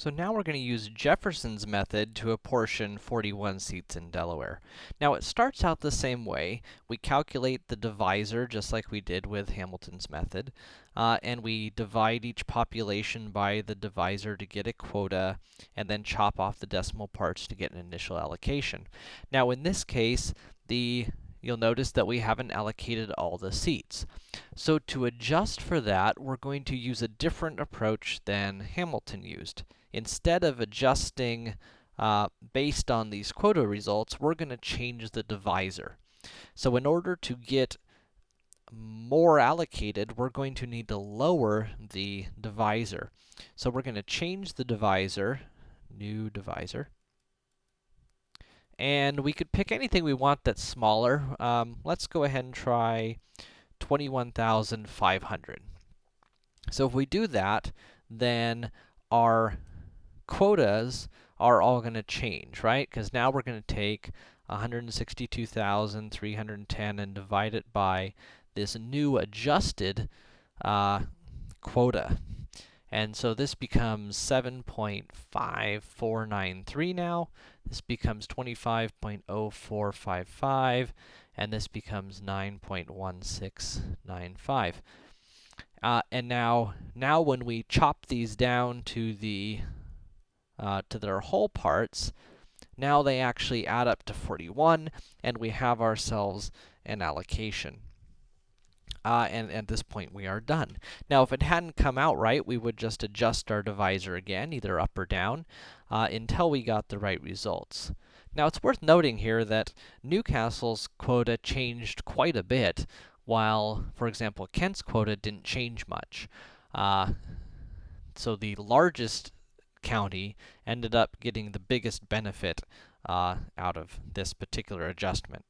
So now we're going to use Jefferson's method to apportion 41 seats in Delaware. Now it starts out the same way. We calculate the divisor just like we did with Hamilton's method, uh, and we divide each population by the divisor to get a quota, and then chop off the decimal parts to get an initial allocation. Now in this case, the you'll notice that we haven't allocated all the seats. So to adjust for that, we're going to use a different approach than Hamilton used. Instead of adjusting uh, based on these quota results, we're going to change the divisor. So in order to get more allocated, we're going to need to lower the divisor. So we're going to change the divisor, new divisor, and we could pick anything we want that's smaller. Um, let's go ahead and try 21,500. So if we do that, then our quotas are all going to change, right? Because now we're going to take 162,310 and divide it by this new adjusted uh, quota. And so this becomes 7.5493 now. This becomes 25.0455, and this becomes 9.1695. Uh, and now, now when we chop these down to the uh, to their whole parts, now they actually add up to 41, and we have ourselves an allocation. Uh, and at this point, we are done. Now, if it hadn't come out right, we would just adjust our divisor again, either up or down, uh, until we got the right results. Now, it's worth noting here that New Castle's quota changed quite a bit, while, for example, Kent's quota didn't change much. Uh, so the largest county ended up getting the biggest benefit uh, out of this particular adjustment.